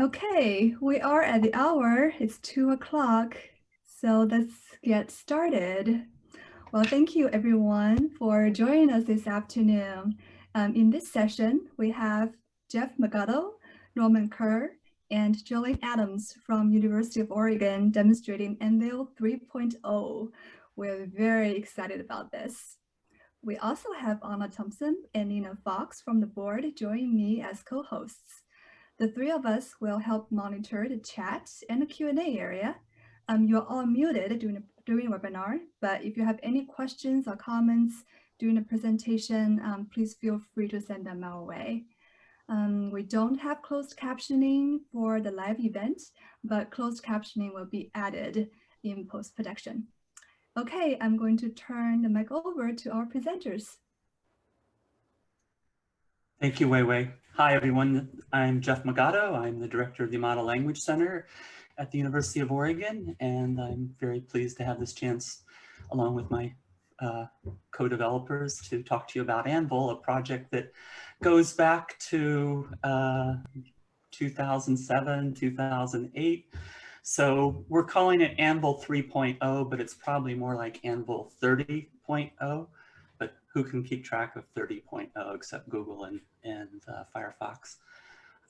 Okay, we are at the hour. It's two o'clock. So let's get started. Well, thank you everyone for joining us this afternoon. Um, in this session, we have Jeff Magoto, Norman Kerr, and Jolene Adams from University of Oregon demonstrating Anvil 3.0. We're very excited about this. We also have Anna Thompson and Nina Fox from the board joining me as co-hosts. The three of us will help monitor the chat and the Q&A area. Um, you're all muted during the, during the webinar, but if you have any questions or comments during the presentation, um, please feel free to send them our way. Um, we don't have closed captioning for the live event, but closed captioning will be added in post-production. Okay, I'm going to turn the mic over to our presenters. Thank you, Wei Wei. Hi, everyone. I'm Jeff Magoto. I'm the director of the Yamada Language Center at the University of Oregon, and I'm very pleased to have this chance, along with my uh, co-developers, to talk to you about Anvil, a project that goes back to uh, 2007, 2008. So we're calling it Anvil 3.0, but it's probably more like Anvil 30.0 But who can keep track of 30.0 except Google and, and uh, Firefox.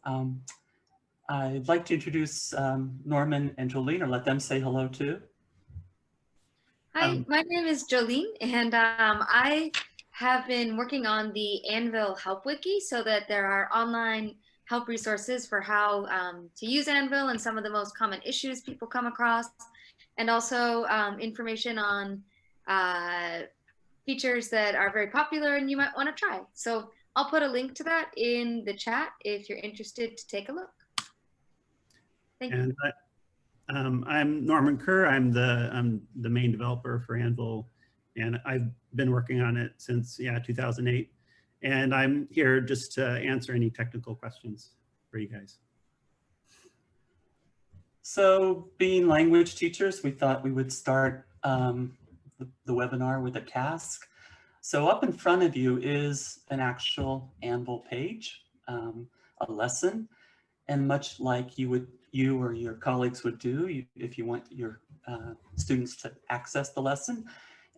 Um, I'd like to introduce um, Norman and Jolene or let them say hello too. Hi, um, my name is Jolene and um, I have been working on the Anvil Help Wiki so that there are online help resources for how um, to use Anvil and some of the most common issues people come across and also um, information on uh, features that are very popular and you might want to try. So I'll put a link to that in the chat if you're interested to take a look. Thank and you. I, um, I'm Norman Kerr. I'm the, I'm the main developer for Anvil and I've been working on it since, yeah, 2008. And I'm here just to answer any technical questions for you guys. So being language teachers, we thought we would start um, the, the webinar with a task. So up in front of you is an actual Anvil page, um, a lesson, and much like you would you or your colleagues would do you, if you want your uh, students to access the lesson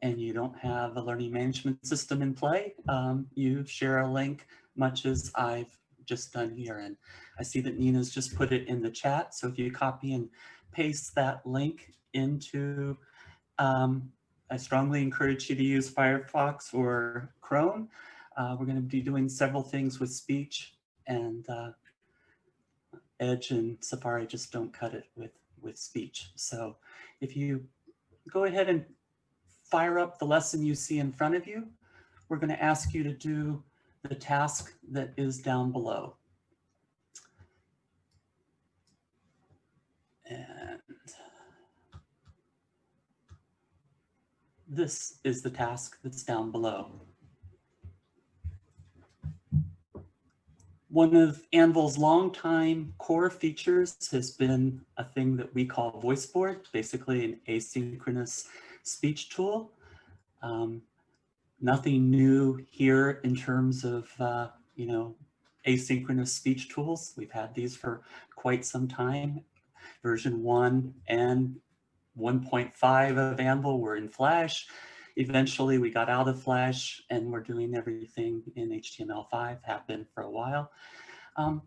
and you don't have a learning management system in play, um, you share a link much as I've just done here. And I see that Nina's just put it in the chat. So if you copy and paste that link into um, I strongly encourage you to use Firefox or Chrome. Uh, we're going to be doing several things with speech and uh, Edge and Safari just don't cut it with, with speech. So if you go ahead and fire up the lesson you see in front of you, we're going to ask you to do the task that is down below. This is the task that's down below. One of Anvil's longtime core features has been a thing that we call VoiceBoard, basically an asynchronous speech tool. Um, nothing new here in terms of, uh, you know, asynchronous speech tools. We've had these for quite some time. Version one and 1.5 of Anvil were in Flash. Eventually we got out of Flash and we're doing everything in HTML5, have been for a while. Um,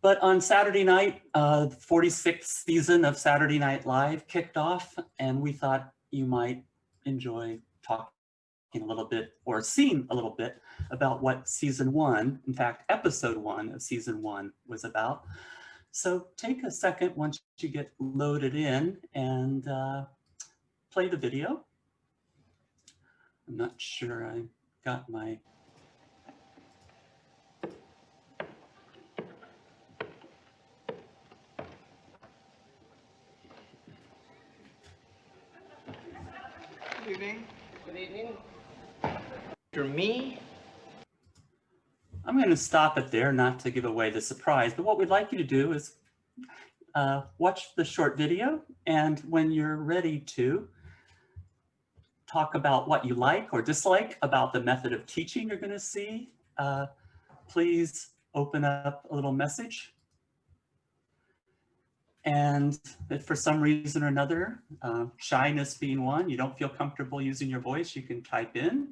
but on Saturday night, uh, the 46th season of Saturday Night Live kicked off and we thought you might enjoy talking a little bit or seeing a little bit about what season one, in fact, episode one of season one was about. So take a second once you get loaded in and uh, play the video. I'm not sure I got my Good evening. Good evening. For me, I'm going to stop it there, not to give away the surprise, but what we'd like you to do is uh, watch the short video, and when you're ready to, talk about what you like or dislike about the method of teaching you're going to see, uh, please open up a little message. And if for some reason or another, uh, shyness being one, you don't feel comfortable using your voice, you can type in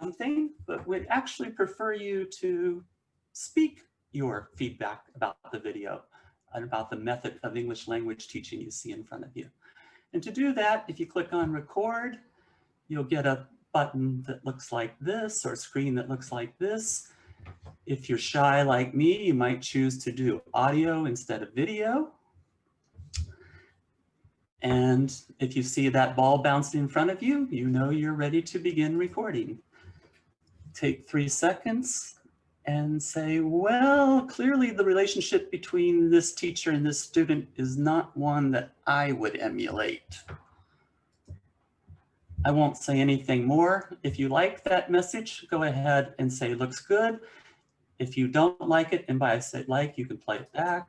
something, but we'd actually prefer you to speak your feedback about the video and about the method of English language teaching you see in front of you. And to do that, if you click on record, you'll get a button that looks like this or a screen that looks like this. If you're shy like me, you might choose to do audio instead of video. And if you see that ball bouncing in front of you, you know you're ready to begin recording. Take three seconds and say, well, clearly the relationship between this teacher and this student is not one that I would emulate. I won't say anything more. If you like that message, go ahead and say looks good. If you don't like it, and by I say like, you can play it back.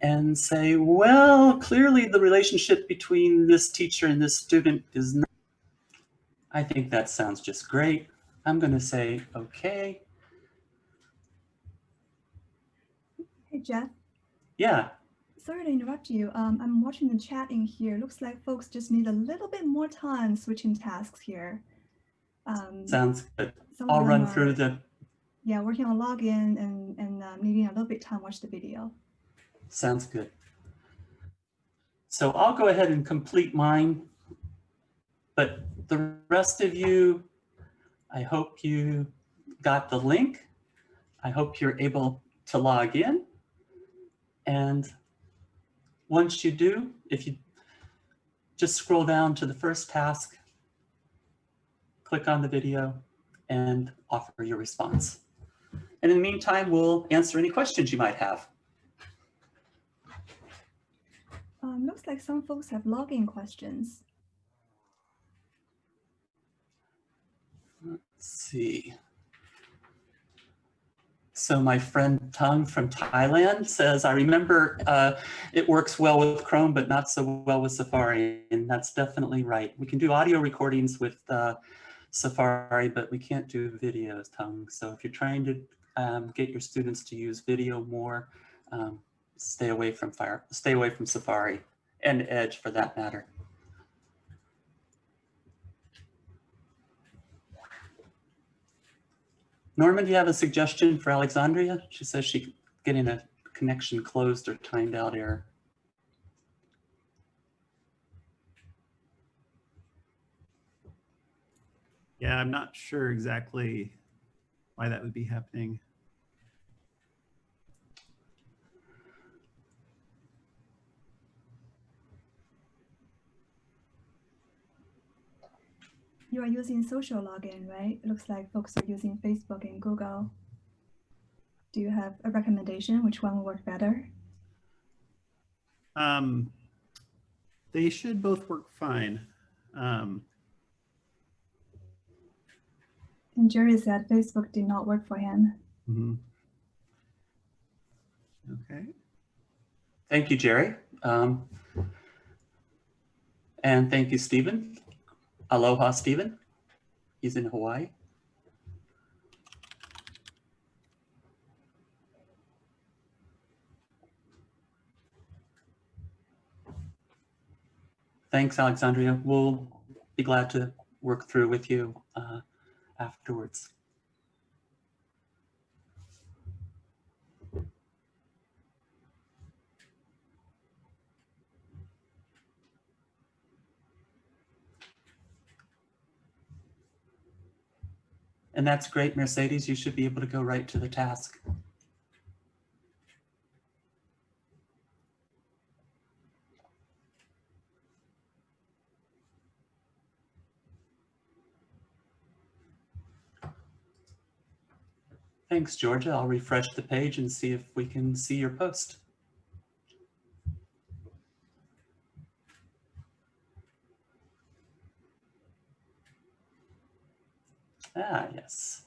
And say, well, clearly the relationship between this teacher and this student is not. I think that sounds just great. I'm going to say, okay. Hey, Jeff. Yeah, Sorry to interrupt you. Um, I'm watching the chat in here. Looks like folks just need a little bit more time switching tasks here. Um, sounds good. I'll run are- through the, Yeah, working on login and, and uh, needing a little bit time to watch the video. sounds good. So I'll go ahead and complete mine. But the rest of you, I hope you got the link. I hope you're able to log in. And once you do, if you just scroll down to the first task, click on the video and offer your response. And in the meantime, we'll answer any questions you might have. Um, looks like some folks have login questions. Let's see. So my friend Tung from Thailand says, I remember uh, it works well with Chrome, but not so well with Safari. And that's definitely right. We can do audio recordings with uh, Safari, but we can't do videos, Tung. So if you're trying to um, get your students to use video more, um, stay away from Fire, stay away from Safari and Edge for that matter. Norman, do you have a suggestion for Alexandria? She says she's getting a connection closed or timed out error. Yeah, I'm not sure exactly why that would be happening. You are using social login, right? It looks like folks are using Facebook and Google. Do you have a recommendation? Which one will work better? Um, they should both work fine. Um, And Jerry said Facebook did not work for him. mhm. Okay. Thank you, Jerry. Um, and thank you, Stephen. Aloha, Stephen. He's in Hawaii. Thanks, Alexandria. We'll be glad to work through with you uh, afterwards. And that's great, Mercedes. You should be able to go right to the task. Thanks, Georgia. I'll refresh the page and see if we can see your post. Ah, yes.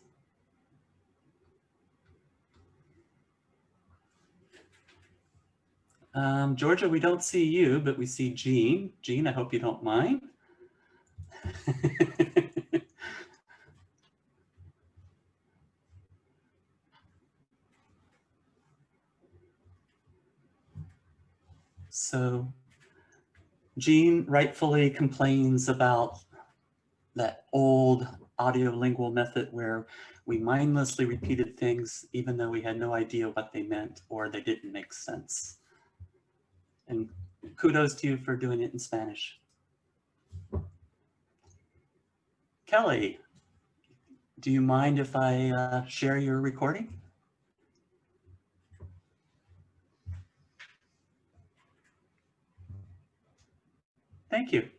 Um, Georgia, we don't see you, but we see Jean. Jean, I hope you don't mind. so Jean rightfully complains about that old audio lingual method where we mindlessly repeated things even though we had no idea what they meant or they didn't make sense. And kudos to you for doing it in Spanish. Kelly, do you mind if I uh, share your recording? Thank you.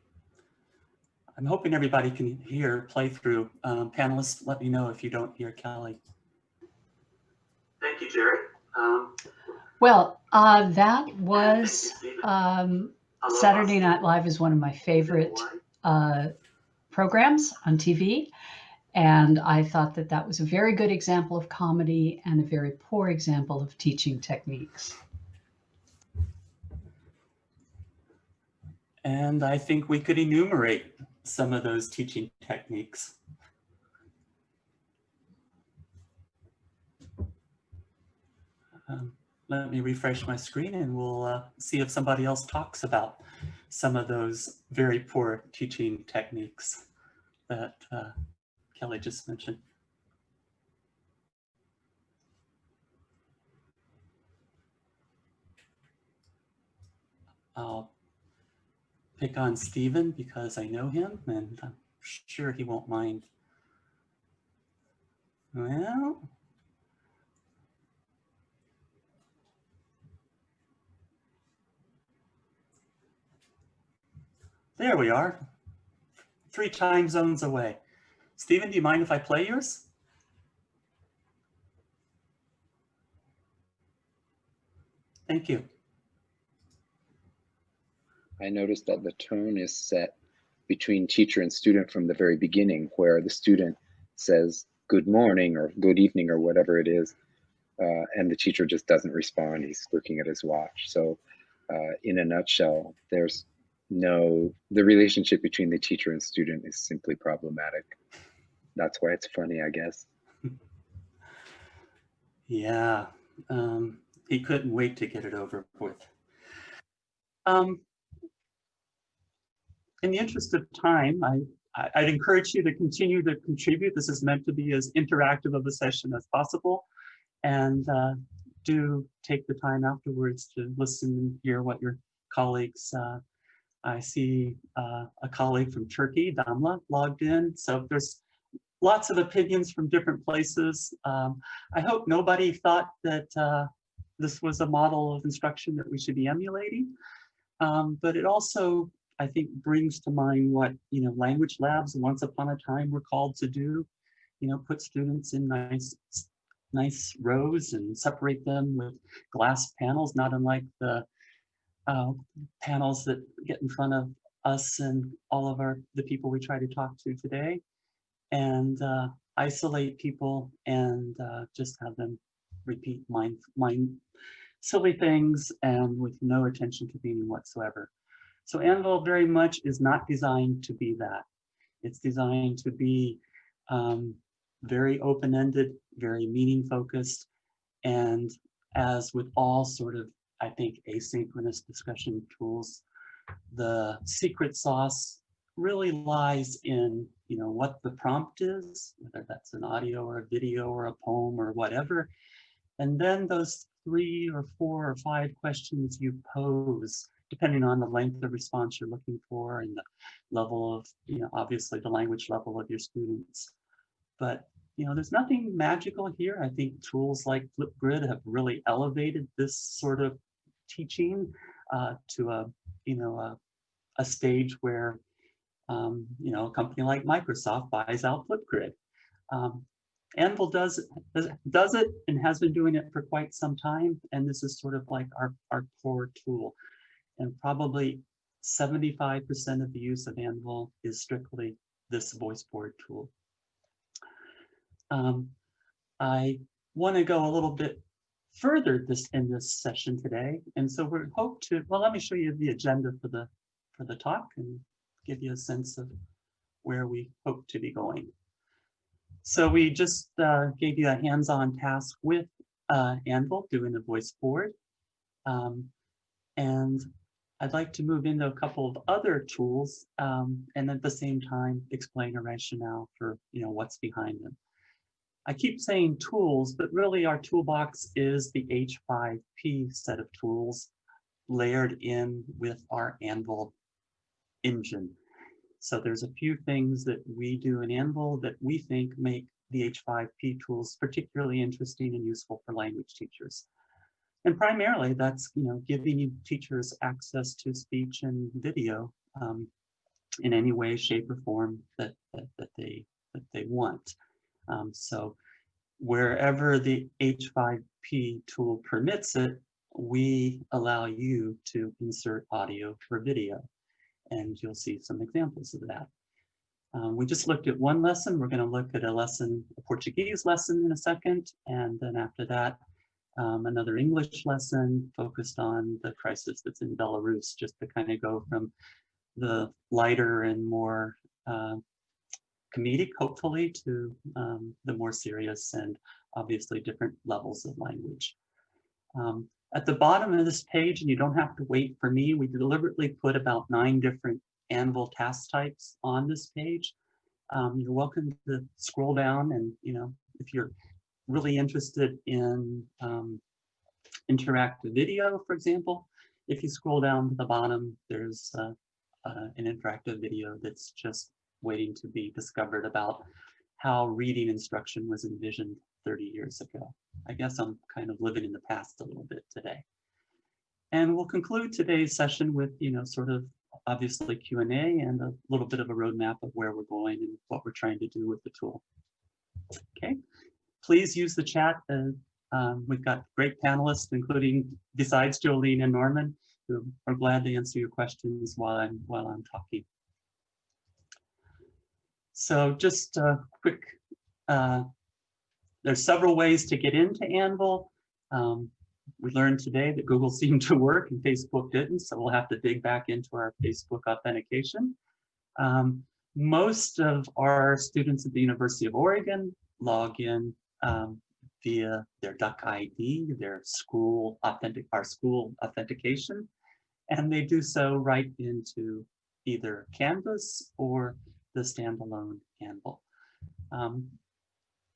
I'm hoping everybody can hear playthrough. Um, panelists, let me know if you don't hear Kelly. Thank you, Jerry. Um, Well, uh, that was um, Saturday Night Live is one of my favorite uh, programs on TV. And I thought that that was a very good example of comedy and a very poor example of teaching techniques. And I think we could enumerate some of those teaching techniques. Um, let me refresh my screen and we'll uh, see if somebody else talks about some of those very poor teaching techniques that uh, Kelly just mentioned. I'll pick on Stephen because I know him and I'm sure he won't mind. Well, there we are, three time zones away. Stephen, do you mind if I play yours? Thank you. I noticed that the tone is set between teacher and student from the very beginning, where the student says good morning or good evening or whatever it is, uh, and the teacher just doesn't respond. He's looking at his watch. So, uh, in a nutshell, there's no, the relationship between the teacher and student is simply problematic. That's why it's funny, I guess. Yeah, um, he couldn't wait to get it over with. Um, in the interest of time, I, I'd encourage you to continue to contribute. This is meant to be as interactive of a session as possible. And uh, do take the time afterwards to listen and hear what your colleagues, uh, I see uh, a colleague from Turkey, Damla, logged in. So there's lots of opinions from different places. Um, I hope nobody thought that uh, this was a model of instruction that we should be emulating. Um, but it also I think brings to mind what, you know, language labs once upon a time were called to do, you know, put students in nice, nice rows and separate them with glass panels, not unlike the uh, panels that get in front of us and all of our, the people we try to talk to today and uh, isolate people and uh, just have them repeat mind, mind silly things and with no attention to meaning whatsoever. So Anvil very much is not designed to be that. It's designed to be um, very open-ended, very meaning focused, and as with all sort of, I think, asynchronous discussion tools, the secret sauce really lies in, you know, what the prompt is, whether that's an audio or a video or a poem or whatever, and then those three or four or five questions you pose depending on the length of response you're looking for and the level of, you know, obviously the language level of your students. But, you know, there's nothing magical here. I think tools like Flipgrid have really elevated this sort of teaching uh, to a, you know, a, a stage where, um, you know, a company like Microsoft buys out Flipgrid. Um, Anvil does, does it and has been doing it for quite some time. And this is sort of like our, our core tool and probably 75% of the use of Anvil is strictly this voice board tool. Um, I want to go a little bit further this in this session today, and so we hope to. Well, let me show you the agenda for the for the talk and give you a sense of where we hope to be going. So we just uh, gave you a hands-on task with uh, Anvil doing the voice board. Um, and I'd like to move into a couple of other tools um, and at the same time explain a rationale for you know what's behind them. I keep saying tools, but really our toolbox is the H5P set of tools layered in with our Anvil engine. So there's a few things that we do in Anvil that we think make the H5P tools particularly interesting and useful for language teachers. And primarily that's, you know, giving teachers access to speech and video um, in any way, shape or form that, that, that they, that they want. Um, so wherever the H5P tool permits it, we allow you to insert audio for video. And you'll see some examples of that. Um, we just looked at one lesson. We're going to look at a lesson, a Portuguese lesson in a second. And then after that, um, another English lesson focused on the crisis that's in Belarus, just to kind of go from the lighter and more uh, comedic, hopefully, to um, the more serious and obviously different levels of language. Um, at the bottom of this page, and you don't have to wait for me, we deliberately put about nine different Anvil task types on this page. Um, you're welcome to scroll down and, you know, if you're really interested in um, interactive video, for example, if you scroll down to the bottom, there's uh, uh, an interactive video that's just waiting to be discovered about how reading instruction was envisioned 30 years ago. I guess I'm kind of living in the past a little bit today. And we'll conclude today's session with, you know, sort of obviously Q&A and a little bit of a roadmap of where we're going and what we're trying to do with the tool. Okay, please use the chat. Uh, um, we've got great panelists, including besides Jolene and Norman, who are glad to answer your questions while I'm while I'm talking. So just a quick, uh, there's several ways to get into Anvil. Um, we learned today that Google seemed to work and Facebook didn't, so we'll have to dig back into our Facebook authentication. Um, most of our students at the University of Oregon log in um, via their Duck ID, their school authentic, our school authentication, and they do so right into either Canvas or the standalone Anvil. Um,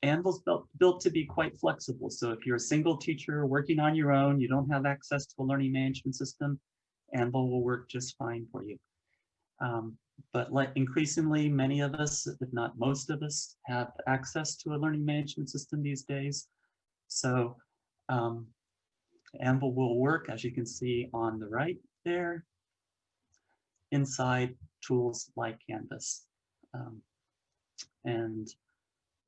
Anvil's built, built to be quite flexible. So if you're a single teacher working on your own, you don't have access to a learning management system, Anvil will work just fine for you. Um, but like increasingly, many of us, if not most of us, have access to a learning management system these days. So um, Anvil will work, as you can see on the right there, inside tools like Canvas. Um, and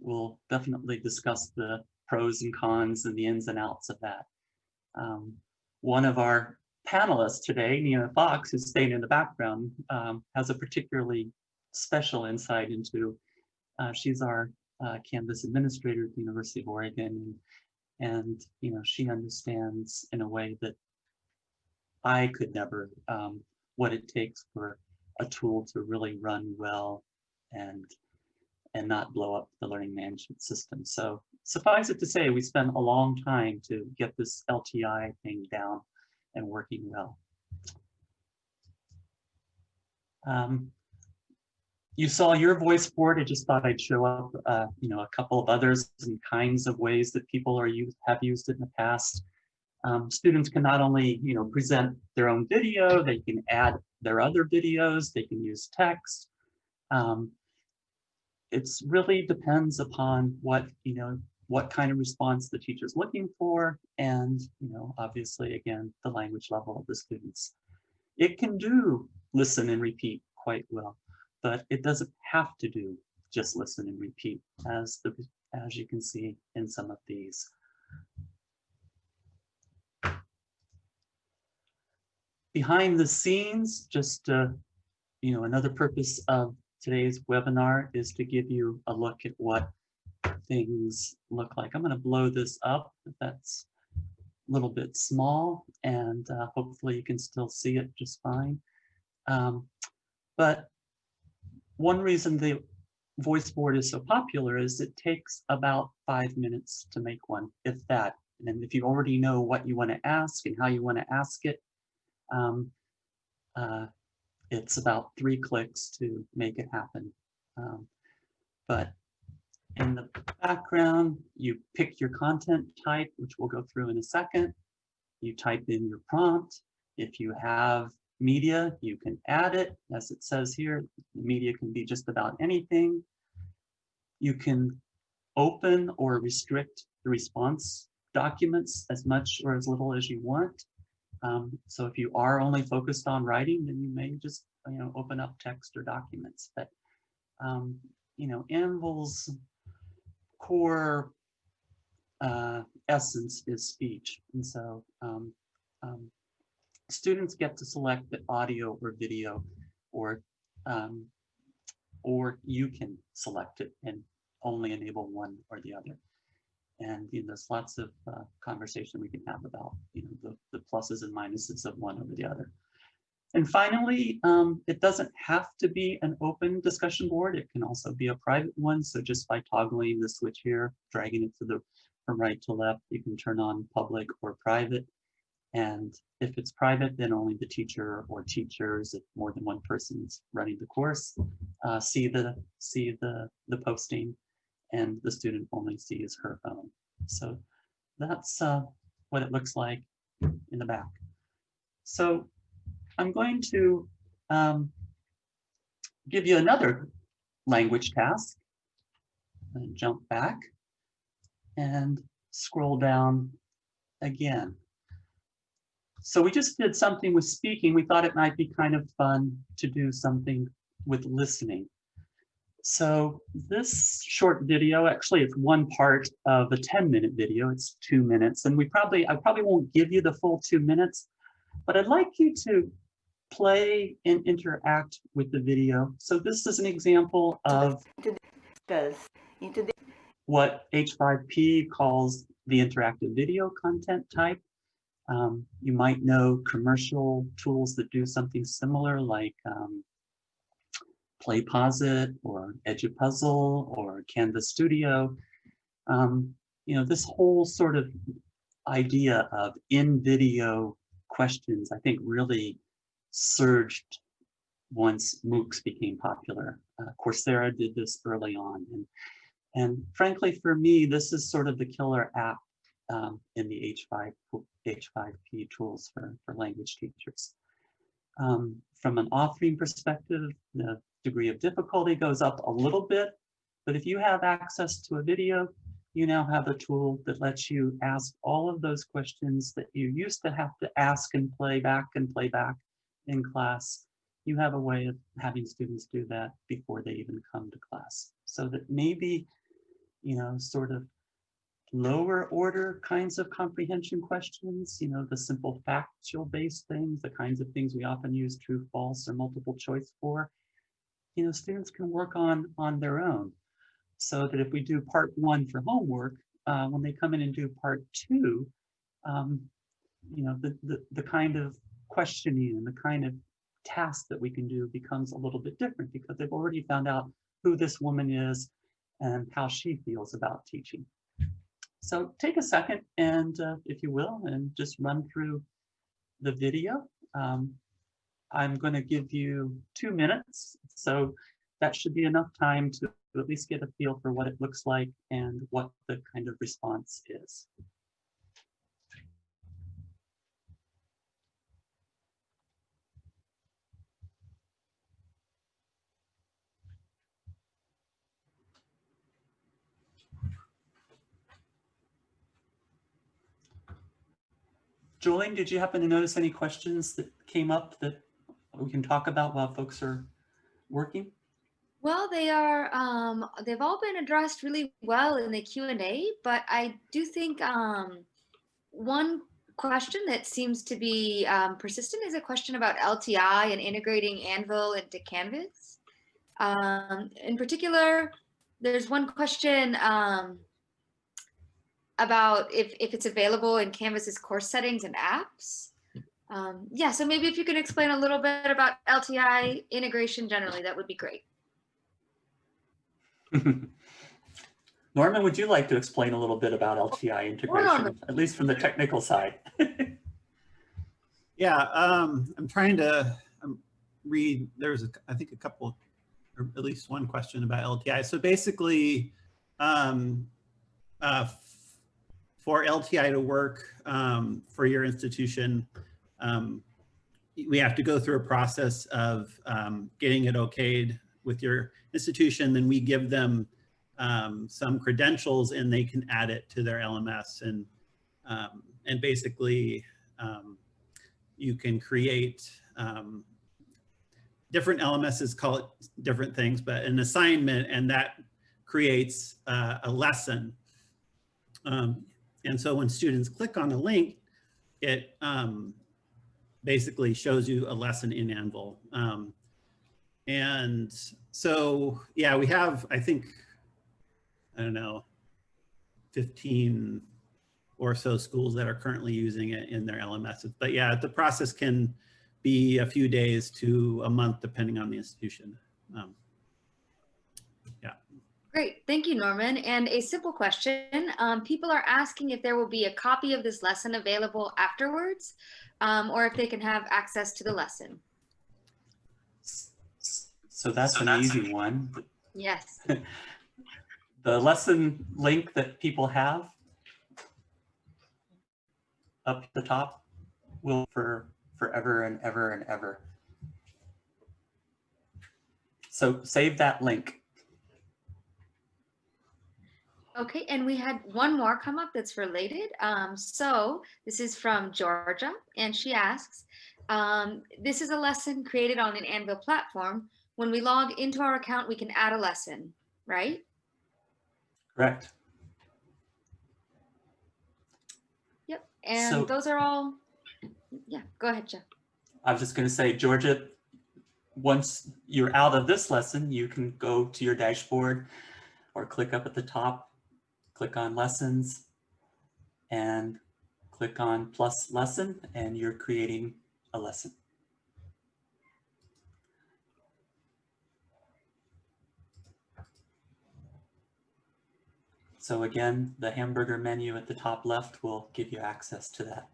we'll definitely discuss the pros and cons and the ins and outs of that. Um, one of our panelists today, Nina Fox, who's staying in the background, um, has a particularly special insight into, uh, she's our uh, Canvas administrator at the University of Oregon, and, and, you know, she understands in a way that I could never, um, what it takes for a tool to really run well and and not blow up the learning management system. So suffice it to say, we spent a long time to get this LTI thing down and working well. Um, you saw your voice board. I just thought I'd show up, uh, you know, a couple of others and kinds of ways that people are used, have used it in the past. Um, students can not only, you know, present their own video, they can add their other videos, they can use text. Um, it's really depends upon what, you know, what kind of response the teacher's looking for and, you know, obviously, again, the language level of the students. It can do listen and repeat quite well, but it doesn't have to do just listen and repeat as the as you can see in some of these. Behind the scenes, just uh, you know, another purpose of today's webinar is to give you a look at what things look like. I'm going to blow this up if that's a little bit small and uh, hopefully you can still see it just fine. Um, but one reason the voice board is so popular is it takes about five minutes to make one, if that. And if you already know what you want to ask and how you want to ask it, um, uh, it's about three clicks to make it happen. Um, but in the background, you pick your content type, which we'll go through in a second. You type in your prompt. If you have media, you can add it. As it says here, media can be just about anything. You can open or restrict the response documents as much or as little as you want. Um, so if you are only focused on writing, then you may just you know open up text or documents. But um, you know, Anvil's core uh, essence is speech, and so um, um, students get to select the audio or video, or um, or you can select it and only enable one or the other. And you know, there's lots of uh, conversation we can have about you know the, the pluses and minuses of one over the other. And finally, um, it doesn't have to be an open discussion board. It can also be a private one. So just by toggling the switch here, dragging it to the from right to left, you can turn on public or private. And if it's private, then only the teacher or teachers, if more than one person's running the course, uh, see the see the the posting and the student only sees her own. So that's uh, what it looks like in the back. So I'm going to um, give you another language task. And jump back and scroll down again. So we just did something with speaking. We thought it might be kind of fun to do something with listening. So this short video, actually it's one part of a 10 minute video, it's two minutes. And we probably, I probably won't give you the full two minutes, but I'd like you to play and interact with the video. So this is an example of what H5P calls the interactive video content type. Um, you might know commercial tools that do something similar like um, PlayPosit or Edpuzzle or Canvas Studio. Um, you know, this whole sort of idea of in-video questions, I think really surged once MOOCs became popular. Uh, Coursera did this early on. And, and frankly, for me, this is sort of the killer app um, in the H5, H5P tools for, for language teachers. Um, from an authoring perspective, the degree of difficulty goes up a little bit, but if you have access to a video, you now have a tool that lets you ask all of those questions that you used to have to ask and play back and play back in class. You have a way of having students do that before they even come to class. So that maybe, you know, sort of lower order kinds of comprehension questions, you know, the simple factual based things, the kinds of things we often use true, false, or multiple choice for, you know, students can work on on their own. So that if we do part one for homework, uh, when they come in and do part two, um, you know, the, the, the kind of questioning and the kind of task that we can do becomes a little bit different because they've already found out who this woman is and how she feels about teaching. So take a second and uh, if you will, and just run through the video. Um, I'm going to give you two minutes. So that should be enough time to at least get a feel for what it looks like and what the kind of response is. Jolene, did you happen to notice any questions that came up that we can talk about while folks are working? Well, they are, um, they've all been addressed really well in the Q&A, but I do think um, one question that seems to be um, persistent is a question about LTI and integrating Anvil into Canvas. Um, in particular, there's one question um, about if, if it's available in Canvas's course settings and apps. Um, yeah, so maybe if you can explain a little bit about LTI integration generally, that would be great. Norman, would you like to explain a little bit about LTI integration, at least from the technical side? yeah, um, I'm trying to, I'm, read, there's, a, I think, a couple, or at least one question about LTI. So basically, um, uh, for LTI to work um, for your institution, um, we have to go through a process of um, getting it okayed with your institution. Then we give them um, some credentials and they can add it to their LMS. And, um, and basically, um, you can create different LMSs call it different things, but an assignment and that creates uh, a lesson. Um, and so when students click on a link, it um, basically shows you a lesson in Anvil. Um, and so, yeah, we have, I think, I don't know, 15 or so schools that are currently using it in their LMSs. But yeah, the process can be a few days to a month, depending on the institution. Um. Great, thank you, Norman. And a simple question, um, people are asking if there will be a copy of this lesson available afterwards, um, or if they can have access to the lesson. So that's So an that's easy one. Yes. The lesson link that people have up the top will for forever and ever and ever. So save that link. Okay, and we had one more come up that's related. Um, so this is from Georgia, and she asks, um, this is a lesson created on an Anvil platform. When we log into our account, we can add a lesson, right? Correct. Yep, and So- those are all, yeah, go ahead, Jeff. I was just going to say, Georgia, once you're out of this lesson, you can go to your dashboard or click up at the top, click on lessons and click on plus lesson and you're creating a lesson. So again, the hamburger menu at the top left will give you access to that.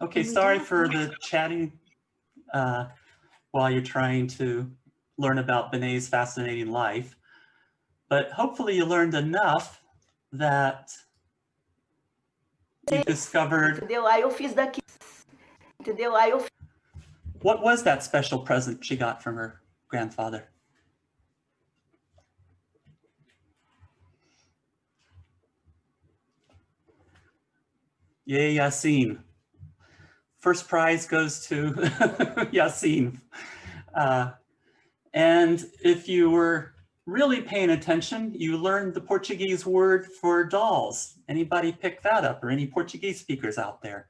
Okay, And we do sorry for the chatting uh, while you're trying to learn about Bené's fascinating life. But hopefully you learned enough that you discovered, Entendeu? Aí eu fiz daqui. Entendeu? Aí eu what was that special present she got from her grandfather? Yay, Yassine. First prize goes to Yassine. Uh, and if you were really paying attention, you learned the Portuguese word for dolls. Anybody pick that up or any Portuguese speakers out there?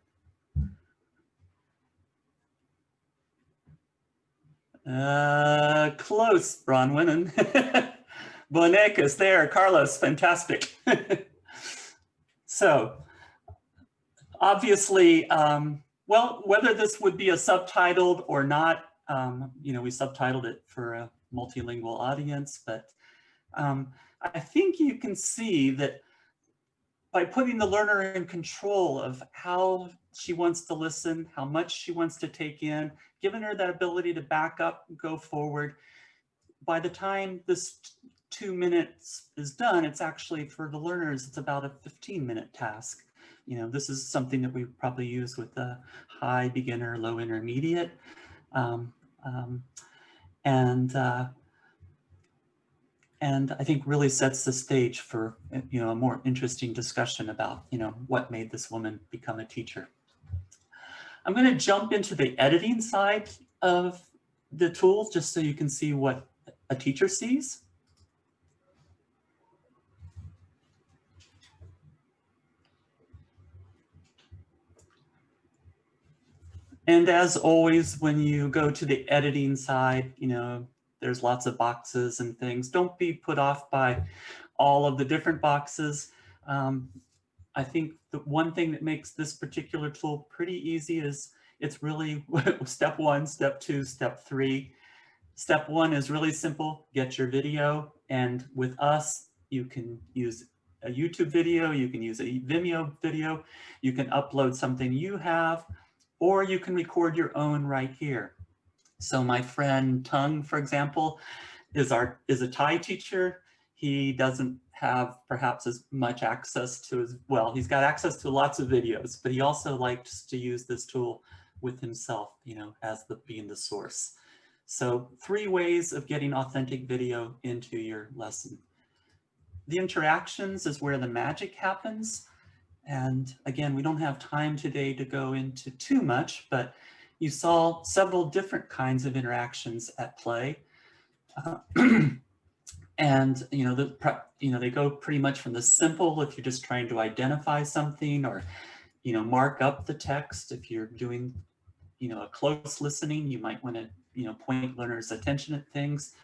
Uh, close, Bronwyn. Bonecas there, Carlos, fantastic. so, obviously, um, well, whether this would be a subtitled or not, um, you know, we subtitled it for a multilingual audience, but um, I think you can see that by putting the learner in control of how she wants to listen, how much she wants to take in, giving her that ability to back up, go forward. By the time this two minutes is done, it's actually for the learners, it's about a 15 minute task. You know, this is something that we probably use with the high, beginner, low, intermediate. Um, um, and uh, and I think really sets the stage for you know a more interesting discussion about you know what made this woman become a teacher. I'm going to jump into the editing side of the tool just so you can see what a teacher sees. And as always, when you go to the editing side, you know, there's lots of boxes and things. Don't be put off by all of the different boxes. Um, I think the one thing that makes this particular tool pretty easy is it's really step one, step two, step three. Step one is really simple, get your video. And with us, you can use a YouTube video, you can use a Vimeo video, you can upload something you have, or you can record your own right here. So my friend Tung, for example, is our is a Thai teacher. He doesn't have perhaps as much access to his, well, he's got access to lots of videos, but he also likes to use this tool with himself, you know, as the being the source. So three ways of getting authentic video into your lesson. The interactions is where the magic happens. And again, we don't have time today to go into too much, but you saw several different kinds of interactions at play. Uh, and you know, the, you know, they go pretty much from the simple if you're just trying to identify something or, you know, mark up the text. If you're doing, you know, a close listening, you might want to, you know, point learners' attention at things.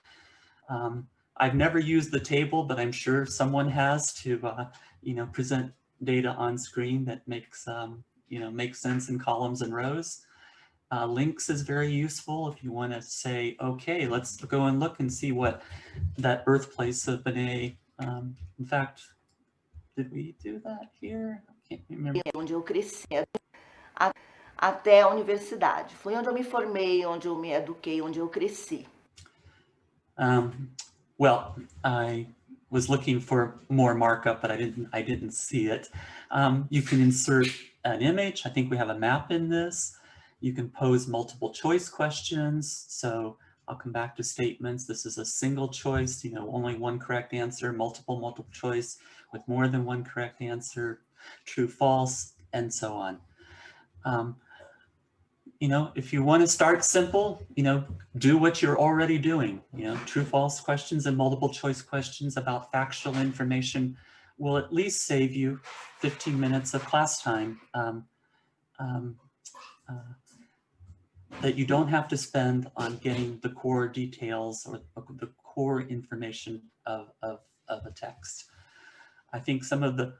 Um, I've never used the table, but I'm sure someone has to, uh, you know, present data on screen that makes, um, you know, makes sense in columns and rows. Uh, links is very useful if you want to say, okay, let's go and look and see what that birthplace of Benet. Um, in fact, did we do that here? I can't remember. Onde eu cresci, até a universidade. Foi onde eu me formei, onde eu me eduquei, onde eu cresci. Um, well, I was looking for more markup, but I didn't, I didn't see it. Um, you can insert an image. I think we have a map in this. You can pose multiple choice questions. So I'll come back to statements. This is a single choice, you know, only one correct answer, multiple, multiple choice with more than one correct answer, true, false, and so on. Um, you know, if you want to start simple, you know, do what you're already doing. You know, true, false questions and multiple choice questions about factual information will at least save you 15 minutes of class time. Um, um, uh, that you don't have to spend on getting the core details or the core information of, of, of a text. I think some of the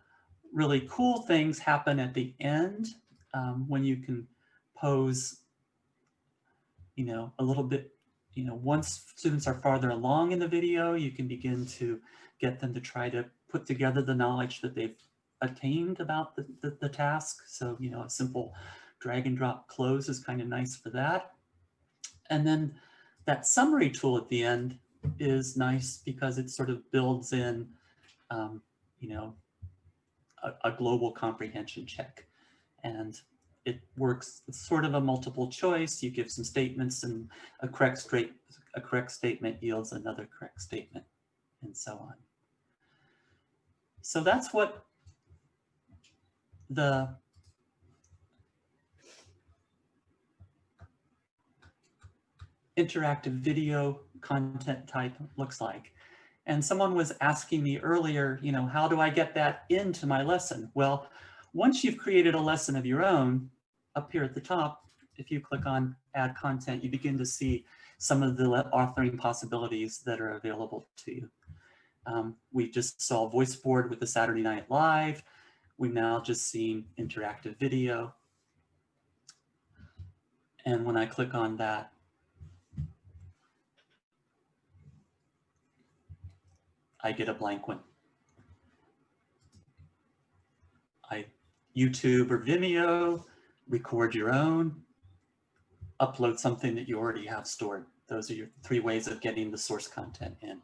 really cool things happen at the end um, when you can pose, you know, a little bit, you know, once students are farther along in the video, you can begin to get them to try to put together the knowledge that they've attained about the, the, the task. So, you know, a simple drag and drop cloze is kind of nice for that. And then that summary tool at the end is nice because it sort of builds in, um, you know, a, a, global comprehension check. And it works, it's sort of a multiple choice. You give some statements and a correct straight, a correct statement yields another correct statement and so on. So that's what the interactive video content type looks like. And someone was asking me earlier, you know, how do I get that into my lesson? Well, once you've created a lesson of your own, up here at the top, if you click on add content, you begin to see some of the authoring possibilities that are available to you. Um, we just saw voice board with the Saturday Night Live. We've now just seen interactive video. And when I click on that, I get a blank one. I YouTube or Vimeo, record your own, upload something that you already have stored. Those are your three ways of getting the source content in.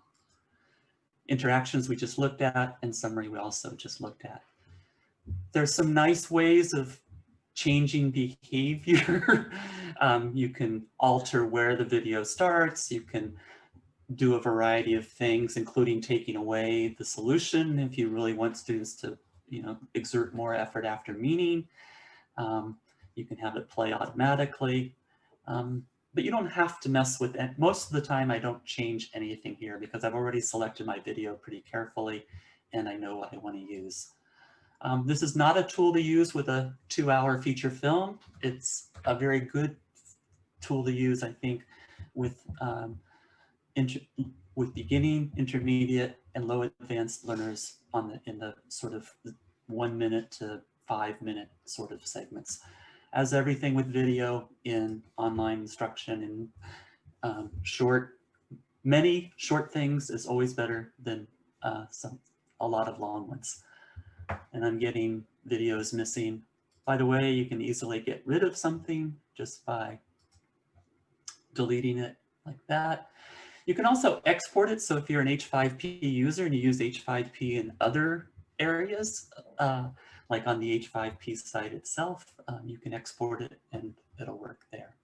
Interactions we just looked at and summary we also just looked at. There's some nice ways of changing behavior. um, you can alter where the video starts. You can do a variety of things, including taking away the solution if you really want students to, you know, exert more effort after meaning. Um, you can have it play automatically, um, but you don't have to mess with it. Most of the time I don't change anything here because I've already selected my video pretty carefully and I know what I want to use. Um, this is not a tool to use with a two hour feature film. It's a very good tool to use, I think, with um, with beginning, intermediate, and low advanced learners on the in the sort of one minute to five minute sort of segments. As everything with video in online instruction and um, short, many short things is always better than uh, some a lot of long ones. And I'm getting videos missing. By the way, you can easily get rid of something just by deleting it like that. You can also export it. So if you're an H5P user and you use H5P in other areas, uh, like on the H5P site itself, um, you can export it and it'll work there.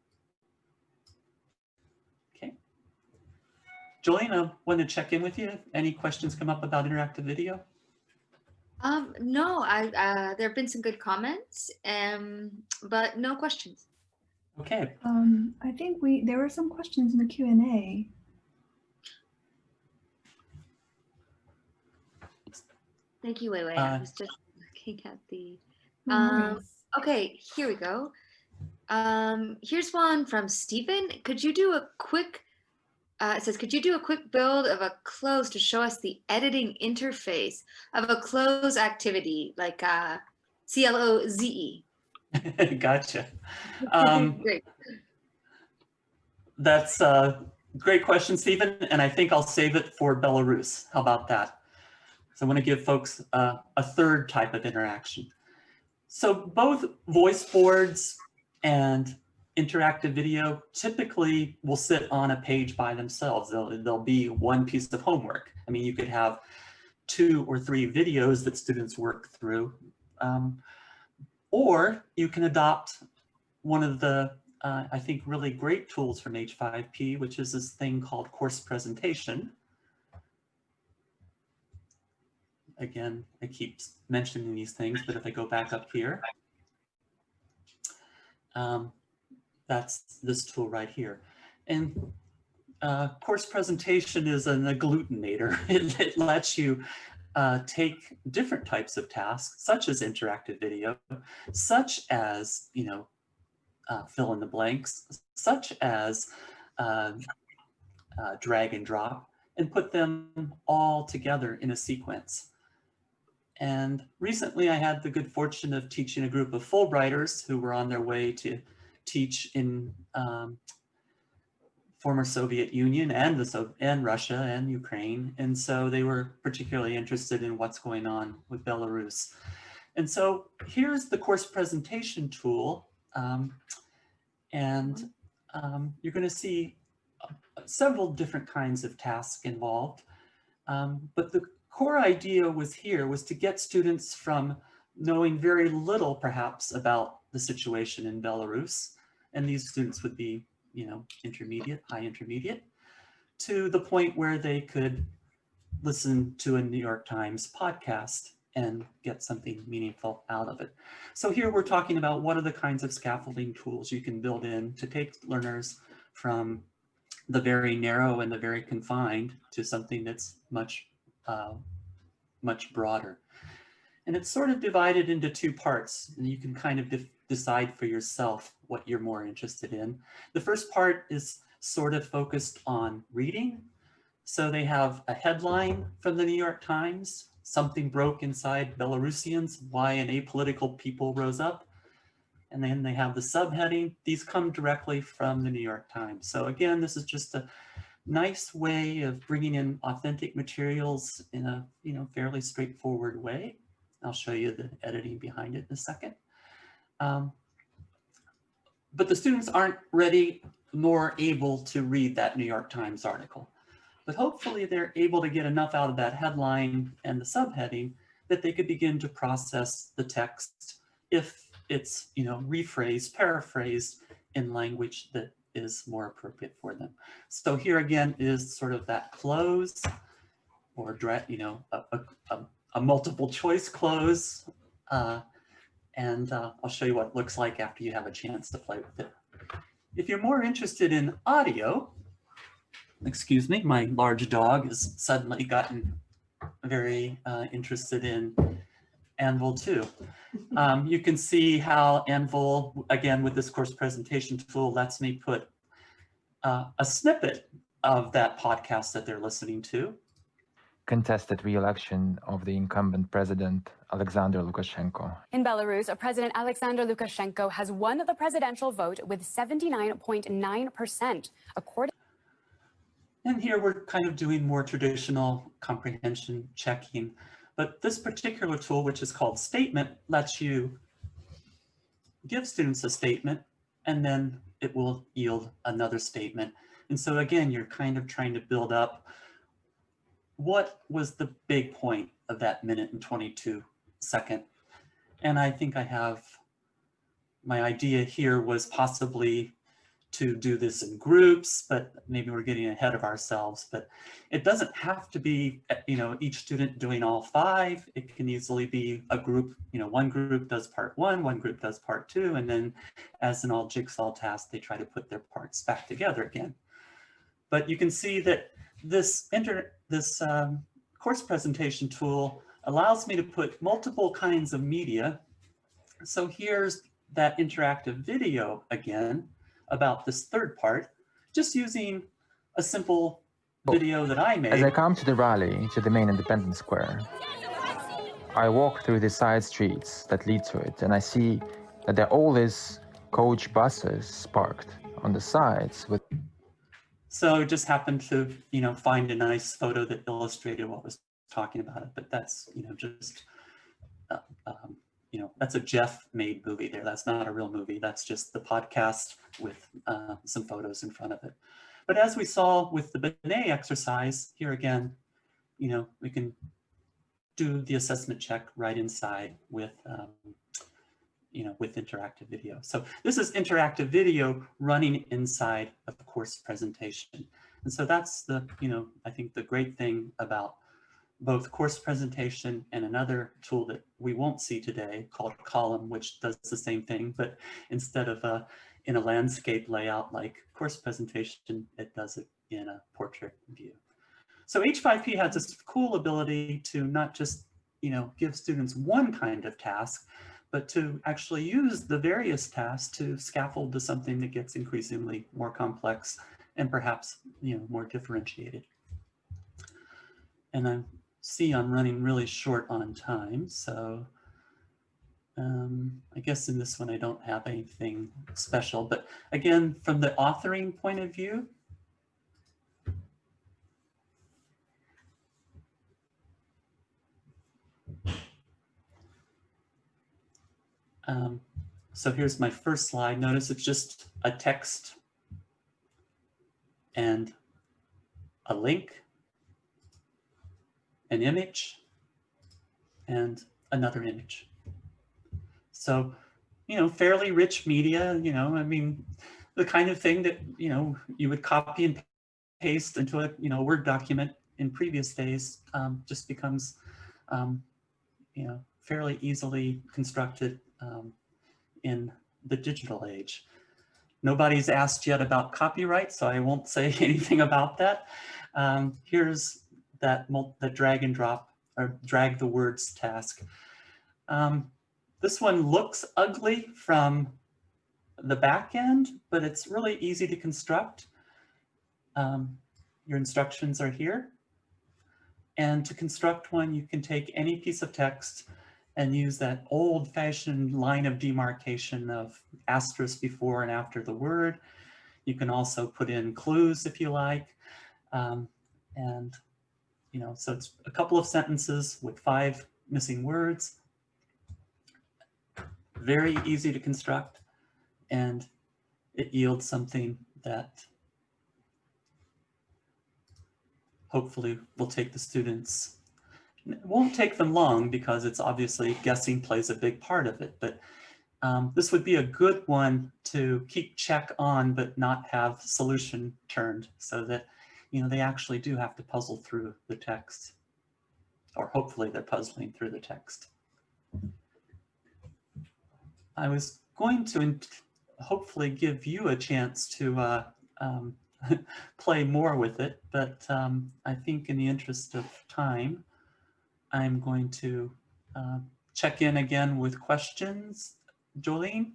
Okay. Jolene, I want to check in with you. Any questions come up about interactive video? Um, no, I, uh, there have been some good comments, um, but no questions. Okay, Um, I think we there were some questions in the Q and A. Thank you, Wei Wei. I Uh, was just looking at the, Um, okay, here we go. Um, here's one from Stephen. Could you do a quick, uh, it says, could you do a quick build of a cloze to show us the editing interface of a cloze activity like uh, C-L-O-Z-E? gotcha. Um, Great. That's a great question, Stephen, and I think I'll save it for Belarus. How about that? So I want to give folks uh, a third type of interaction. So both voice boards and interactive video typically will sit on a page by themselves. They'll, they'll be one piece of homework. I mean, you could have two or three videos that students work through. Um, or you can adopt one of the uh, I think, really great tools from H5P, which is this thing called course presentation. Again, I keep mentioning these things, but if I go back up here, um, that's this tool right here. And uh, course presentation is an agglutinator. It, it lets you uh, take different types of tasks, such as interactive video, such as, you know, uh, fill in the blanks, such as uh, uh, drag and drop, and put them all together in a sequence. And recently I had the good fortune of teaching a group of Fulbrighters who were on their way to teach in um, former Soviet Union and, the so and Russia and Ukraine. And so they were particularly interested in what's going on with Belarus. And so here's the course presentation tool um, and um, you're going to see uh, several different kinds of tasks involved. Um, but the core idea was here was to get students from knowing very little perhaps about the situation in Belarus. And these students would be, you know, intermediate, high intermediate, to the point where they could listen to a New York Times podcast and get something meaningful out of it. So here we're talking about what are the kinds of scaffolding tools you can build in to take learners from the very narrow and the very confined to something that's much, uh, much broader. And it's sort of divided into two parts and you can kind of de decide for yourself what you're more interested in. The first part is sort of focused on reading. So they have a headline from the New York Times something broke inside Belarusians, why an apolitical people rose up. And then they have the subheading. These come directly from the New York Times. So again, this is just a nice way of bringing in authentic materials in a you know fairly straightforward way. I'll show you the editing behind it in a second. Um, but the students aren't ready nor able to read that New York Times article but hopefully they're able to get enough out of that headline and the subheading that they could begin to process the text if it's, you know, rephrased, paraphrased in language that is more appropriate for them. So here again is sort of that cloze or, you know, a, a, a multiple choice cloze. Uh, and uh, I'll show you what it looks like after you have a chance to play with it. If you're more interested in audio, excuse me, my large dog has suddenly gotten very uh, interested in Anvil too. Um, you can see how Anvil, again with this course presentation tool, lets me put uh, a snippet of that podcast that they're listening to. Contested re-election of the incumbent president, Alexander Lukashenko. In Belarus, a President Alexander Lukashenko has won the presidential vote with 79.9%, according And here we're kind of doing more traditional comprehension checking But this particular tool, which is called statement, lets you give students a statement and then it will yield another statement. And so again, you're kind of trying to build up what was the big point of that minute and 22 second. And I think I have, my idea here was possibly to do this in groups, but maybe we're getting ahead of ourselves. But it doesn't have to be, you know, each student doing all five. It can easily be a group, you know, one group does part one, one group does part two, and then as an all jigsaw task, they try to put their parts back together again. But you can see that this inter this um, course presentation tool allows me to put multiple kinds of media. So here's that interactive video again about this third part, just using a simple video that I made. As I come to the rally to the main Independence Square, I walk through the side streets that lead to it and I see that there are all these coach buses parked on the sides with so just happened to, you know, find a nice photo that illustrated what was talking about it, but that's, you know, just, uh, um, you know, that's a Jeff made movie there. That's not a real movie. That's just the podcast with uh, some photos in front of it. But as we saw with the Binet exercise, here again, you know, we can do the assessment check right inside with, um, you know, with interactive video. So this is interactive video running inside of course presentation. And so that's the, you know, I think the great thing about both course presentation and another tool that we won't see today called Column, which does the same thing, but instead of a, in a landscape layout like course presentation, it does it in a portrait view. So H5P has this cool ability to not just, you know, give students one kind of task, but to actually use the various tasks to scaffold to something that gets increasingly more complex and perhaps, you know, more differentiated. And I see I'm running really short on time, so um, I guess in this one I don't have anything special, but again, from the authoring point of view, Um, so here's my first slide. Notice it's just a text and a link, an image, and another image. So, you know, fairly rich media, you know, I mean, the kind of thing that, you know, you would copy and paste into a, you know, Word document in previous days um, just becomes, um, you know, fairly easily constructed um, in the digital age. Nobody's asked yet about copyright, so I won't say anything about that. Um, here's that drag and drop or drag the words task. Um, this one looks ugly from the back end, but it's really easy to construct. Um, your instructions are here. And to construct one, you can take any piece of text and use that old fashioned line of demarcation of asterisk before and after the word. You can also put in clues if you like. Um, and, you know, so it's a couple of sentences with five missing words. Very easy to construct and it yields something that hopefully will take the students it won't take them long because it's obviously guessing plays a big part of it, but um, this would be a good one to keep check on, but not have solution turned so that, you know, they actually do have to puzzle through the text or hopefully they're puzzling through the text. I was going to hopefully give you a chance to uh, um, play more with it, but um, I think in the interest of time, I'm going to uh, check in again with questions. Jolene?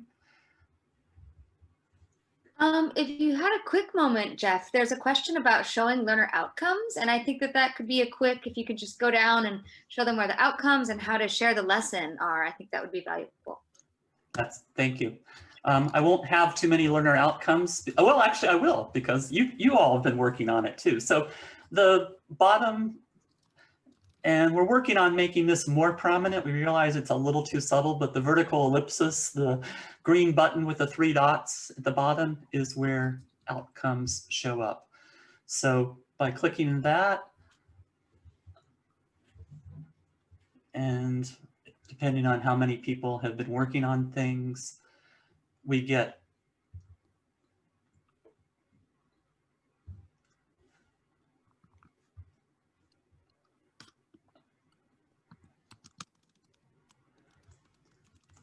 Um, if you had a quick moment, Jeff, there's a question about showing learner outcomes. And I think that that could be a quick, if you could just go down and show them where the outcomes and how to share the lesson are, I think that would be valuable. That's, thank you. Um, I won't have too many learner outcomes. Well, actually I will because you, you all have been working on it too. So the bottom And we're working on making this more prominent. We realize it's a little too subtle, but the vertical ellipsis, the green button with the three dots at the bottom is where outcomes show up. So by clicking that, and depending on how many people have been working on things, we get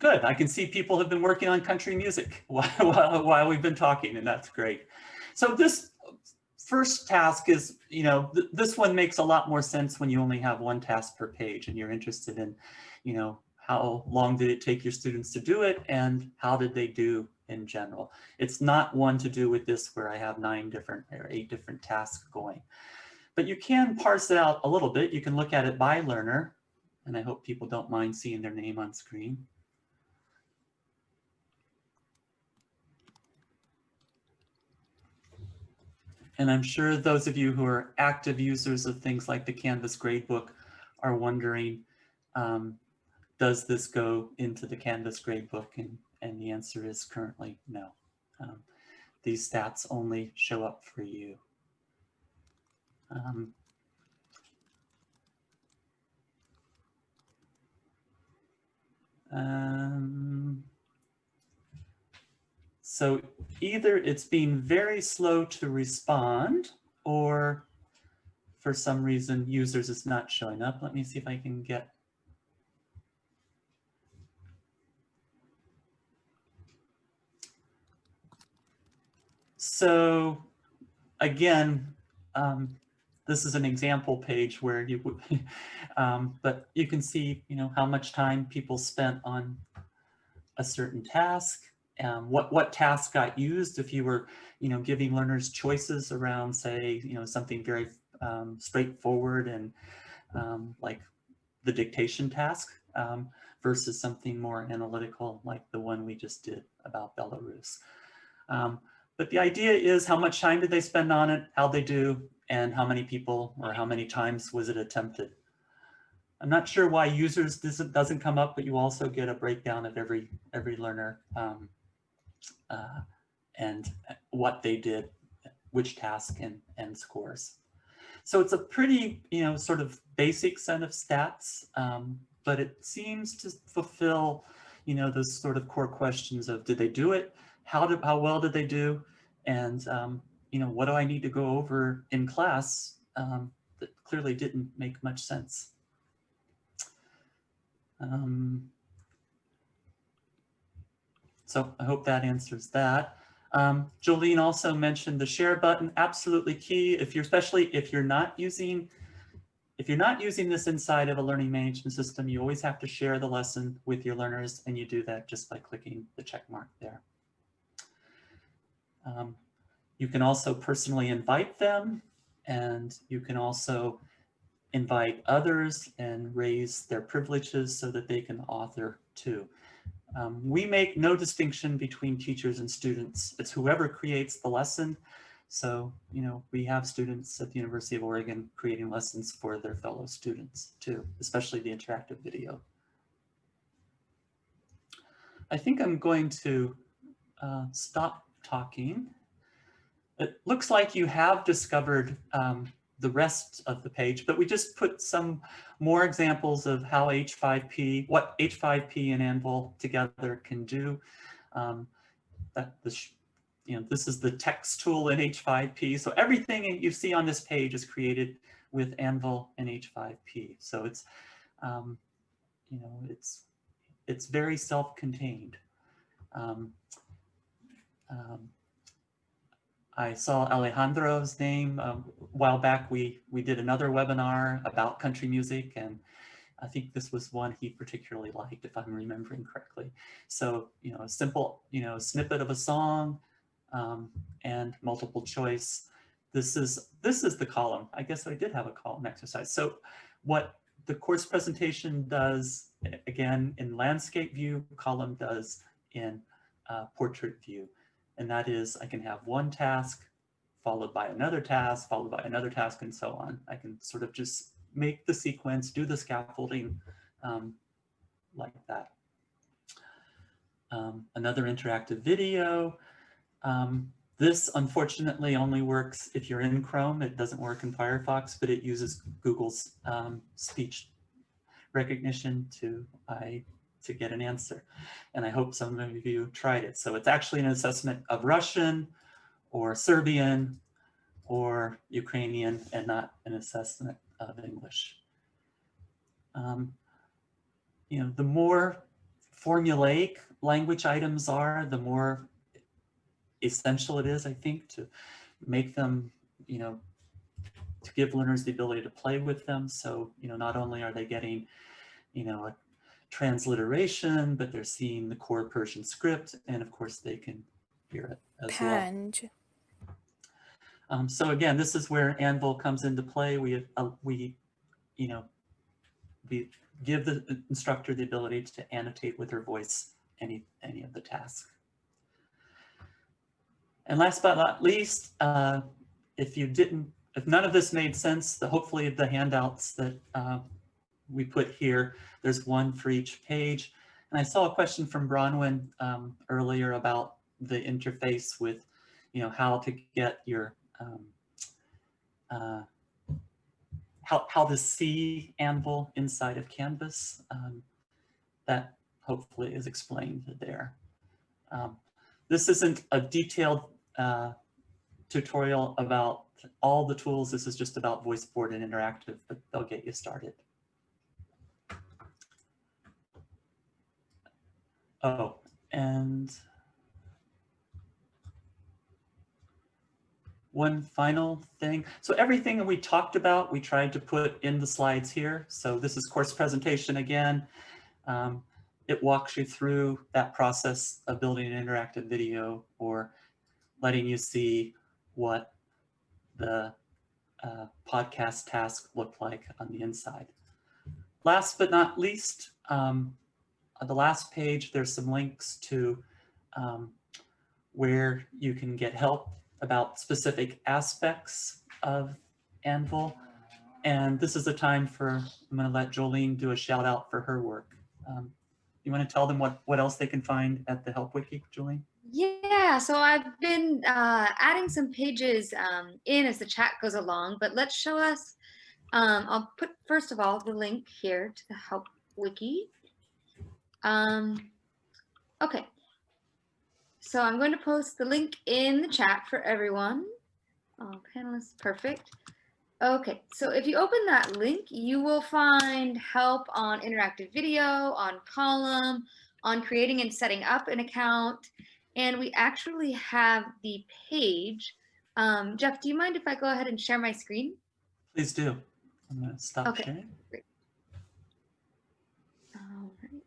Good. I can see people have been working on country music while, while, we've been talking, and that's great. So this first task is, you know, th this one makes a lot more sense when you only have one task per page and you're interested in, you know, how long did it take your students to do it and how did they do in general. It's not one to do with this where I have nine different or eight different tasks going. But you can parse it out a little bit. You can look at it by learner, and I hope people don't mind seeing their name on screen. And I'm sure those of you who are active users of things like the Canvas gradebook are wondering, um, does this go into the Canvas gradebook? And, and the answer is currently no. Um, these stats only show up for you. Um, um, so either it's being very slow to respond or for some reason users is not showing up. Let me see if I can get So again, um, this is an example page where you would, um, but you can see, you know, how much time people spent on a certain task um, what what task got used if you were you know giving learners choices around say you know something very um, straightforward and um, like the dictation task um, versus something more analytical like the one we just did about Belarus. Um, but the idea is how much time did they spend on it, how they do, and how many people or how many times was it attempted. I'm not sure why users doesn't come up, but you also get a breakdown of every every learner um, uh, and what they did, which task and, and scores. So it's a pretty, you know, sort of basic set of stats, um, but it seems to fulfill, you know, those sort of core questions of did they do it? How did, how well did they do? And, um, you know, what do I need to go over in class um, that clearly didn't make much sense? Um, so I hope that answers that. Um, Jolene also mentioned the share button, absolutely key. If you're, especially if you're not using, if you're not using this inside of a learning management system, you always have to share the lesson with your learners and you do that just by clicking the check mark there. Um, you can also personally invite them and you can also invite others and raise their privileges so that they can author too. Um, we make no distinction between teachers and students. It's whoever creates the lesson. So, you know, we have students at the University of Oregon creating lessons for their fellow students too, especially the interactive video. I think I'm going to uh, stop talking. It looks like you have discovered um, the rest of the page, but we just put some more examples of how H5P, what H5P and Anvil together can do. Um, that this, you know, this is the text tool in H5P. So everything you see on this page is created with Anvil and H5P. So it's, um, you know, it's, it's very self-contained. Um, um, I saw Alejandro's name um, a while back. We, we did another webinar about country music and I think this was one he particularly liked, if I'm remembering correctly. So, you know, a simple, you know, snippet of a song um, and multiple choice. This is, this is the column. I guess I did have a column exercise. So what the course presentation does, again, in landscape view, column does in uh, portrait view. And that is I can have one task followed by another task, followed by another task, and so on. I can sort of just make the sequence, do the scaffolding um, like that. Um, another interactive video. Um, this unfortunately only works if you're in Chrome. It doesn't work in Firefox, but it uses Google's um, speech recognition to I to get an answer. And I hope some of you tried it. So it's actually an assessment of Russian or Serbian or Ukrainian and not an assessment of English. Um, you know, the more formulaic language items are, the more essential it is, I think, to make them, you know, to give learners the ability to play with them. So, you know, not only are they getting, you know, a transliteration, but they're seeing the core Persian script, and of course they can hear it as Panj. well. Um, so again, this is where Anvil comes into play. We, uh, we, you know, we give the instructor the ability to annotate with her voice any, any of the tasks. And last but not least, uh, if you didn't, if none of this made sense, the, hopefully the handouts that uh, we put here, there's one for each page. And I saw a question from Bronwyn um, earlier about the interface with, you know, how to get your, um, uh, how, how to see Anvil inside of Canvas. Um, that hopefully is explained there. Um, this isn't a detailed uh, tutorial about all the tools. This is just about VoiceBoard and interactive, but they'll get you started. Oh, and one final thing. So everything we talked about, we tried to put in the slides here. So this is course presentation again. Um, it walks you through that process of building an interactive video or letting you see what the uh, podcast task looked like on the inside. Last but not least, um, on the last page, there's some links to um, where you can get help about specific aspects of Anvil. And this is the time for, I'm gonna let Jolene do a shout out for her work. Um, you wanna tell them what, what else they can find at the Help Wiki, Jolene? Yeah, so I've been uh, adding some pages um, in as the chat goes along, but let's show us, um, I'll put first of all the link here to the Help Wiki. Um, okay, so I'm going to post the link in the chat for everyone. Oh, panelists, perfect. Okay, so if you open that link, you will find help on interactive video, on column, on creating and setting up an account, and we actually have the page. Um, Jeff, do you mind if I go ahead and share my screen? Please do. I'm gonna stop Okay, sharing. great. All right.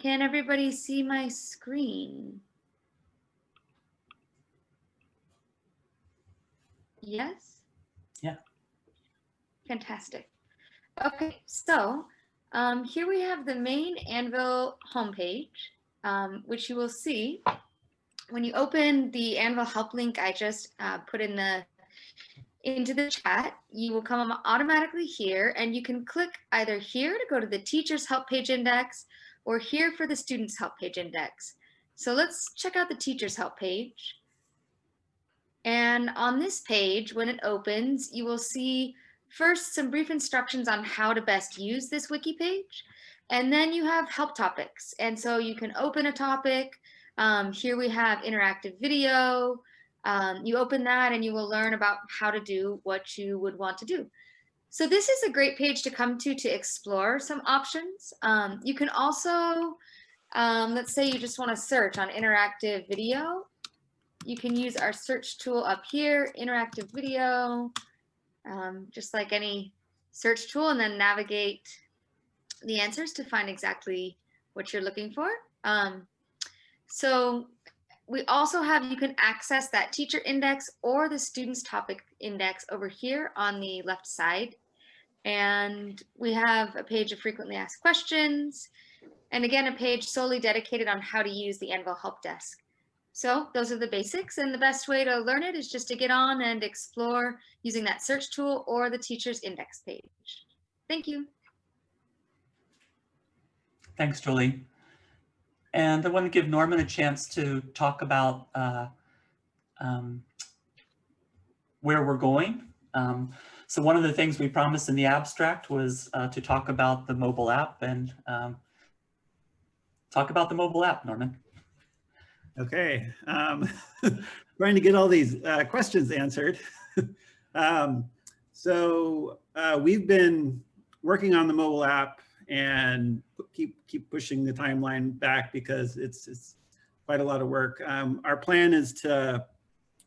Can everybody see my screen? Yes? Yeah. Fantastic. Okay, so um, here we have the main Anvil homepage, um, which you will see when you open the Anvil help link I just uh, put in the into the chat. You will come automatically here, and you can click either here to go to the teacher's help page index, or here for the student's help page index. So let's check out the teacher's help page. And on this page, when it opens, you will see first some brief instructions on how to best use this wiki page. And then you have help topics. And so you can open a topic. Um, here we have interactive video. Um, you open that and you will learn about how to do what you would want to do. So this is a great page to come to to explore some options. Um, you can also, um, let's say you just want to search on interactive video you can use our search tool up here, interactive video, um, just like any search tool, and then navigate the answers to find exactly what you're looking for. Um, so we also have, you can access that teacher index or the student's topic index over here on the left side. And we have a page of frequently asked questions. And again, a page solely dedicated on how to use the Anvil Help Desk. So those are the basics and the best way to learn it is just to get on and explore using that search tool or the teacher's index page. Thank you. Thanks, Julie. And I want to give Norman a chance to talk about uh, um, where we're going. Um, so one of the things we promised in the abstract was uh, to talk about the mobile app and um, talk about the mobile app, Norman. Okay, um, trying to get all these uh, questions answered. um, so uh, we've been working on the mobile app and keep keep pushing the timeline back because it's it's quite a lot of work. Um, our plan is to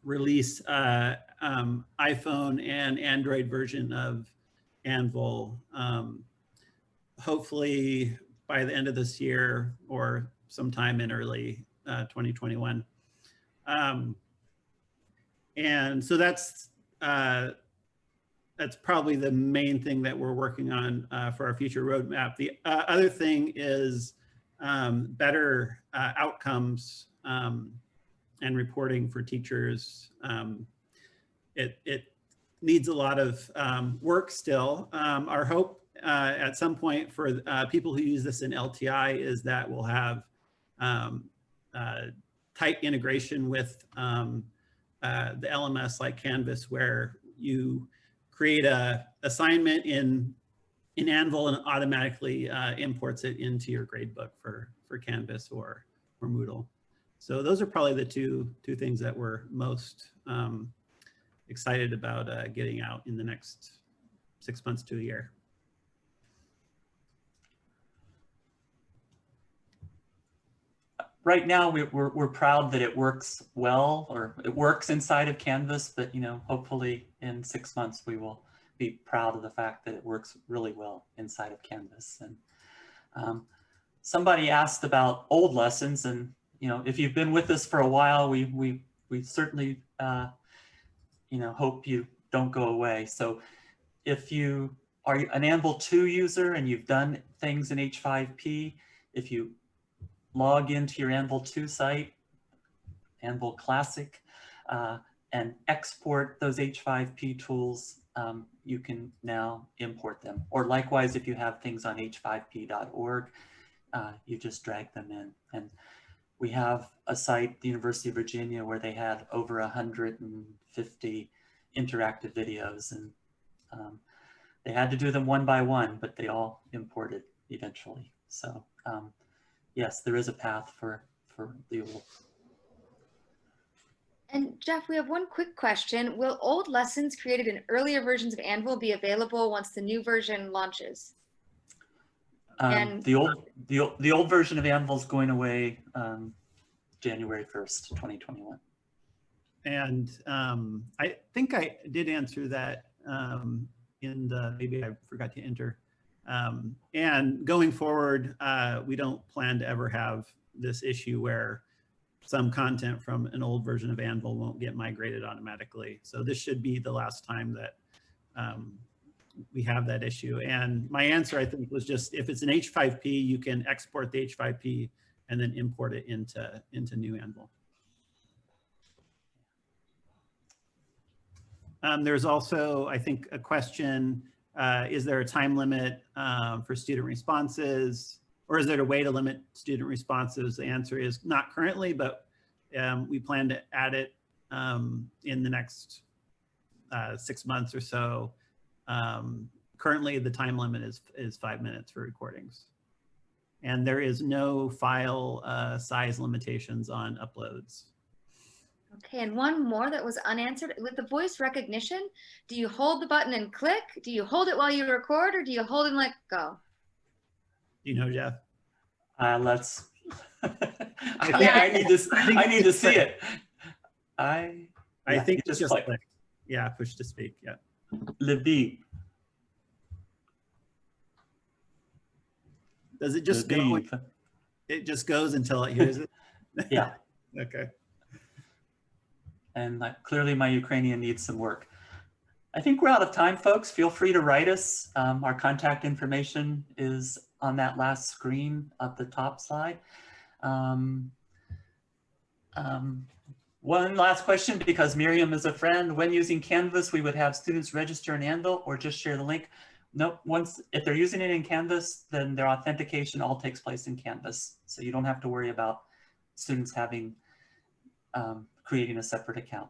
release uh, um, iPhone and Android version of Anvil, um, hopefully by the end of this year or sometime in early uh, 2021. Um, and so that's uh, that's probably the main thing that we're working on uh, for our future roadmap. The uh, other thing is um, better uh, outcomes um, and reporting for teachers. Um, it, it needs a lot of um, work still. Um, our hope uh, at some point for uh, people who use this in LTI is that we'll have um, uh, tight integration with the LMS like Canvas where you create a assignment in in Anvil and automatically uh, imports it into your gradebook for for Canvas or or Moodle. So those are probably the two two things that we're most um, excited about uh, getting out in the next six months to a year. Right now, we, we're, we're proud that it works well, or it works inside of Canvas, but you know, hopefully in six months, we will be proud of the fact that it works really well inside of Canvas. And um, somebody asked about old lessons, and you know, if you've been with us for a while, we we we certainly uh, you know hope you don't go away. So if you are an Anvil 2 user and you've done things in H5P, if you log into your Anvil 2 site, Anvil Classic, uh, and export those H5P tools, um, you can now import them. Or likewise, if you have things on h5p.org, uh, you just drag them in. And we have a site, the University of Virginia, where they had over 150 interactive videos. And um, they had to do them one by one, but they all imported eventually. So um, yes, there is a path for, for the old. And Jeff, we have one quick question. Will old lessons created in earlier versions of Anvil be available once the new version launches? Um, And- the old the, old- the old version of Anvil is going away um, January 1st, 2021. And um, I think I did answer that um, in the, maybe I forgot to enter. Um, and going forward, uh, we don't plan to ever have this issue where some content from an old version of Anvil won't get migrated automatically. So this should be the last time that um, we have that issue. And my answer, I think, was just if it's an H5P, you can export the H5P and then import it into, into new Anvil. Um, there's also, I think, a question, uh, is there a time limit um, for student responses? Or is there a way to limit student responses? The answer is not currently, but um, we plan to add it um, in the next uh, six months or so. Um, currently, the time limit is, is five minutes for recordings. And there is no file uh, size limitations on uploads. Okay, and one more that was unanswered. With the voice recognition, do you hold the button and click? Do you hold it while you record or do you hold and let go? You know, Jeff? Uh, let's. I think Yeah. I need to. I think I need to see click. it. I. I yeah, think you it's just click. click. Yeah, push to speak. Yeah. Levi. Does it just go? Levi. It just goes until it hears it. Yeah. okay. And like, clearly my Ukrainian needs some work. I think we're out of time, folks. Feel free to write us. Um, our contact information is on that last screen at the top slide. Um, Um, one last question, because Miriam is a friend. When using Canvas, we would have students register in Anvil or just share the link. Nope, once, if they're using it in Canvas, then their authentication all takes place in Canvas. So you don't have to worry about students having, um, creating a separate account.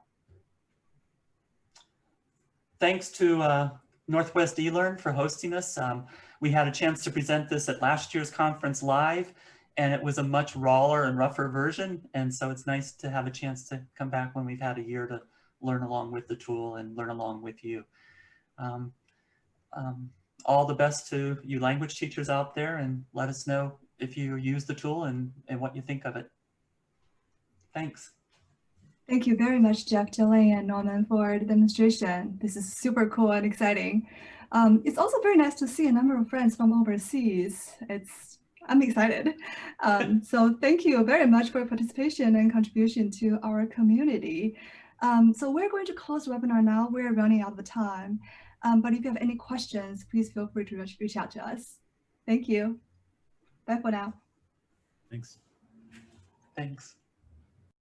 Thanks to uh, Northwest eLearn for hosting us. Um, we had a chance to present this at last year's conference live, and it was a much rawer and rougher version. And so it's nice to have a chance to come back when we've had a year to learn along with the tool and learn along with you. Um, um, all the best to you language teachers out there and let us know if you use the tool and, and what you think of it. Thanks. Thank you very much, Jeff, Jillian, and Norman for the demonstration. This is super cool and exciting. Um, it's also very nice to see a number of friends from overseas. It's I'm excited. Um, so thank you very much for your participation and contribution to our community. Um, so we're going to close the webinar now. We're running out of time. Um, but if you have any questions, please feel free to reach, reach out to us. Thank you. Bye for now. Thanks. Thanks.